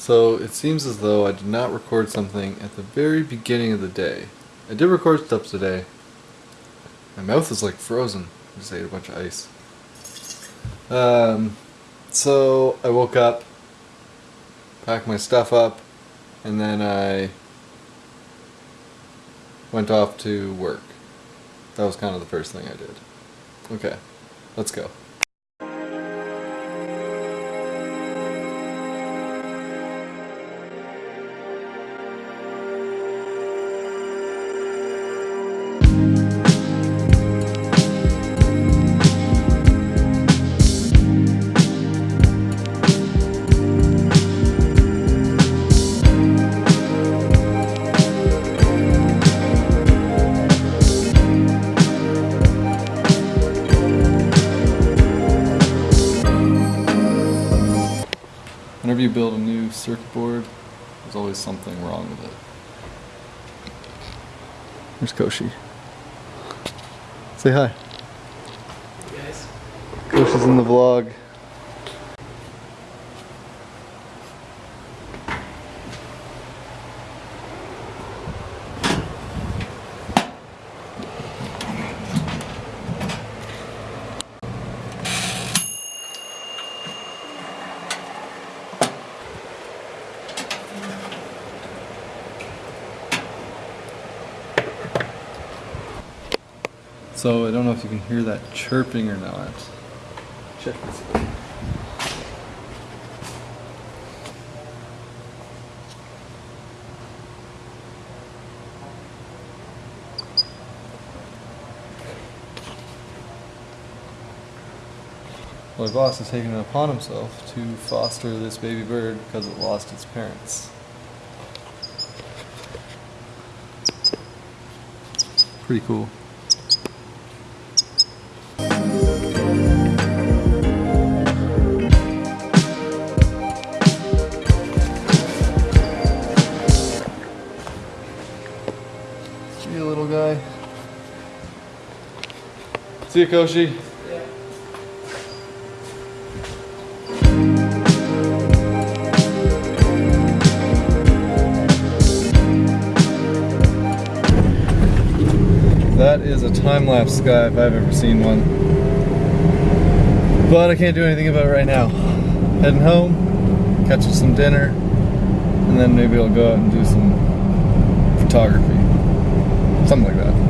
So it seems as though I did not record something at the very beginning of the day. I did record stuff today. My mouth is like frozen. I just ate a bunch of ice. Um, so I woke up, packed my stuff up, and then I went off to work. That was kind of the first thing I did. Okay, let's go. Whenever you build a new circuit board, there's always something wrong with it. There's Koshi. Say hi. Guys. Koshi's in the vlog. So I don't know if you can hear that chirping or not. Check this out. My boss has taken it upon himself to foster this baby bird because it lost its parents. Pretty cool. See you, Koshi. That is a time-lapse sky if I've ever seen one. But I can't do anything about it right now. Heading home, catching some dinner, and then maybe I'll go out and do some photography. Something like that.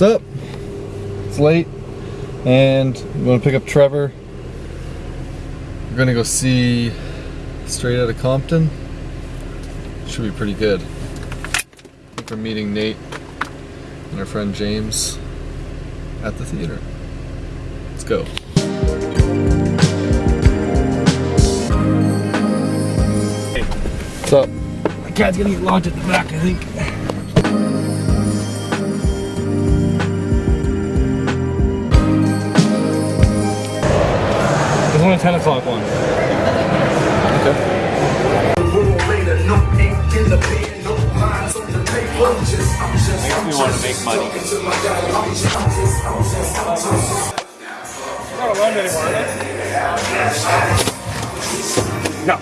What's up? It's late, and I'm to pick up Trevor. We're going to go see Straight Outta Compton. Should be pretty good. I think we're meeting Nate and our friend James at the theater. Let's go. What's up? My cat's gonna get locked at the back, I think. There's a 10 o'clock one. Okay. Makes me want to make money. not around anymore. No.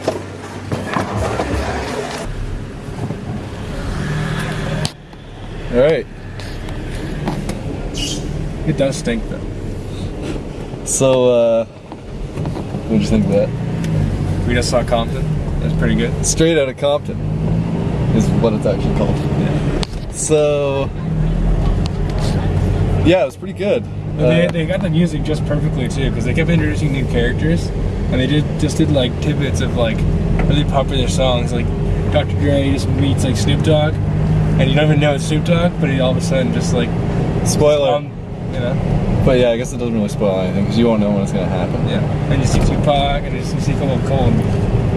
All right. It does stink though. So, uh, what'd you think of that? We just saw Compton. That's pretty good. Straight out of Compton is what it's actually called. Yeah. So, yeah, it was pretty good. they, Uh, they got the music just perfectly too, because they kept introducing new characters, and they did just did like tidbits of like really popular songs. Like Dr. Dre just meets like Snoop Dogg, and you don't even know it's Snoop Dogg, but he all of a sudden just like spoiler. um, you know, but yeah, I guess it doesn't really spoil anything because you won't know when it's gonna happen. yeah. And you see Tupac, and you see a couple of cool,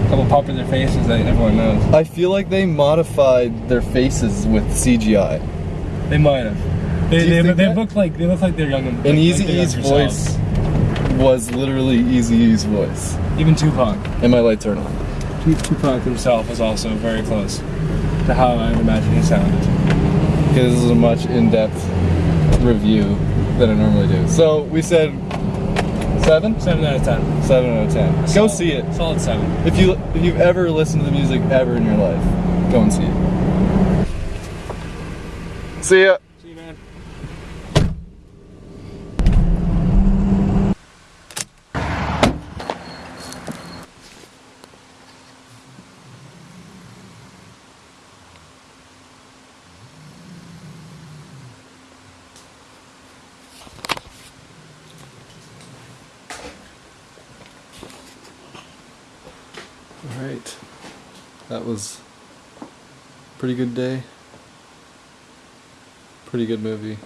couple popular faces that everyone knows. I feel like they modified their faces with CGI. They might have. They, you they, they look like they look like they're young and like, Easy like E's voice, was literally Eazy-E's voice. Even Tupac. And my light turned on. Tupac himself was also very close to how I would imagine he sounded. Okay, this is a much in-depth review than I normally do. So we said seven, Seven out of ten. seven out of ten. Go see it. Solid seven. If you if you've ever listened to the music ever in your life, go and see it. See ya. All right. That was pretty good day. Pretty good movie.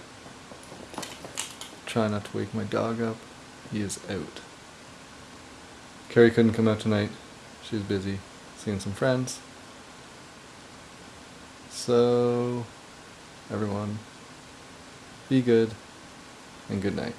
Try not to wake my dog up. He is out. Carrie couldn't come out tonight. She was busy seeing some friends. So, everyone, be good and good night.